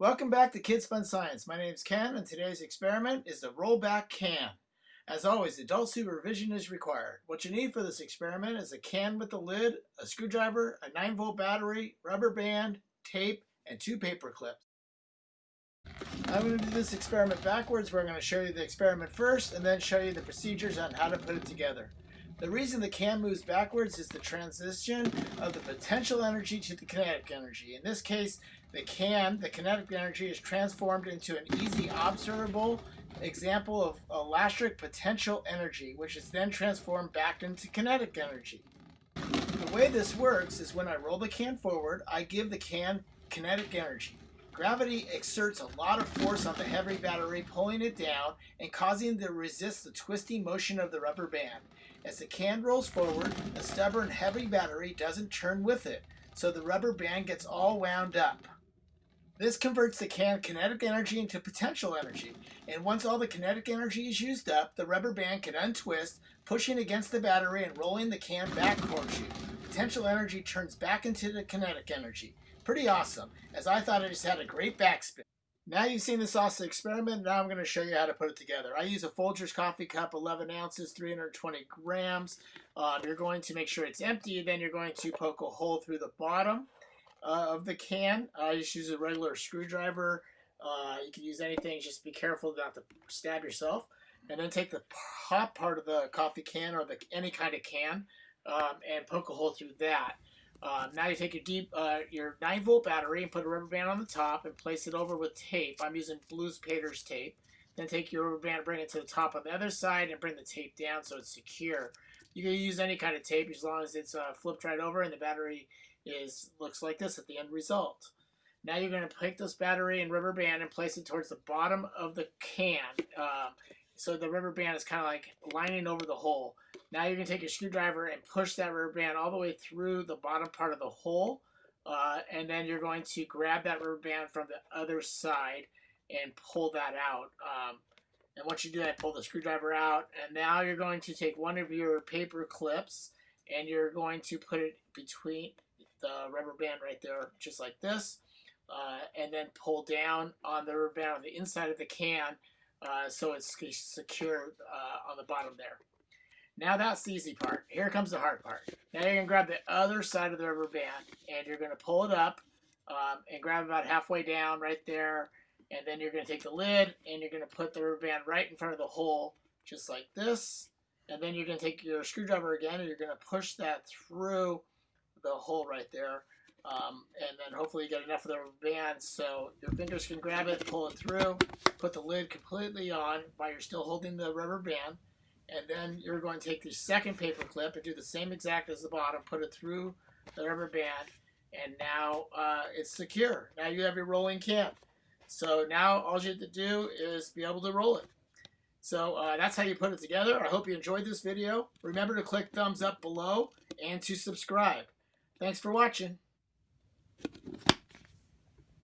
Welcome back to Kids Fun Science. My name is Ken and today's experiment is the rollback can. As always, adult supervision is required. What you need for this experiment is a can with a lid, a screwdriver, a 9 volt battery, rubber band, tape, and two paper clips. I'm going to do this experiment backwards where I'm going to show you the experiment first and then show you the procedures on how to put it together. The reason the can moves backwards is the transition of the potential energy to the kinetic energy. In this case, the can, the kinetic energy, is transformed into an easy observable example of elastic potential energy, which is then transformed back into kinetic energy. The way this works is when I roll the can forward, I give the can kinetic energy. Gravity exerts a lot of force on the heavy battery, pulling it down and causing it to resist the twisting motion of the rubber band. As the can rolls forward, the stubborn heavy battery doesn't turn with it, so the rubber band gets all wound up. This converts the can kinetic energy into potential energy, and once all the kinetic energy is used up, the rubber band can untwist, pushing against the battery and rolling the can back towards you. Potential energy turns back into the kinetic energy. Pretty awesome, as I thought it just had a great backspin. Now you've seen this awesome experiment, now I'm going to show you how to put it together. I use a Folgers coffee cup, 11 ounces, 320 grams. Um, you're going to make sure it's empty, then you're going to poke a hole through the bottom uh, of the can. I just use a regular screwdriver. Uh, you can use anything, just be careful not to stab yourself. And then take the top part of the coffee can or the any kind of can um, and poke a hole through that. Um, now you take your deep, uh, your 9 volt battery and put a rubber band on the top and place it over with tape. I'm using Blues Pater's tape. Then take your rubber band, bring it to the top on the other side, and bring the tape down so it's secure. You can use any kind of tape as long as it's uh, flipped right over and the battery is looks like this at the end result. Now you're going to take this battery and rubber band and place it towards the bottom of the can. Um, so the rubber band is kind of like lining over the hole. Now you're going to take your screwdriver and push that rubber band all the way through the bottom part of the hole. Uh, and then you're going to grab that rubber band from the other side and pull that out. Um, and once you do that, pull the screwdriver out. And now you're going to take one of your paper clips and you're going to put it between the rubber band right there, just like this. Uh, and then pull down on the rubber band on the inside of the can uh, so it's secure uh, on the bottom there. Now that's the easy part. Here comes the hard part. Now you're going to grab the other side of the rubber band and you're going to pull it up um, and grab about halfway down right there. And then you're going to take the lid and you're going to put the rubber band right in front of the hole just like this. And then you're going to take your screwdriver again and you're going to push that through the hole right there. Um, and then hopefully you get enough of the band so your fingers can grab it, pull it through, put the lid completely on while you're still holding the rubber band and then you're going to take the second paper clip and do the same exact as the bottom, put it through the rubber band, and now uh, it's secure. Now you have your rolling can. So now all you have to do is be able to roll it. So uh, that's how you put it together. I hope you enjoyed this video. Remember to click thumbs up below and to subscribe. Thanks for watching.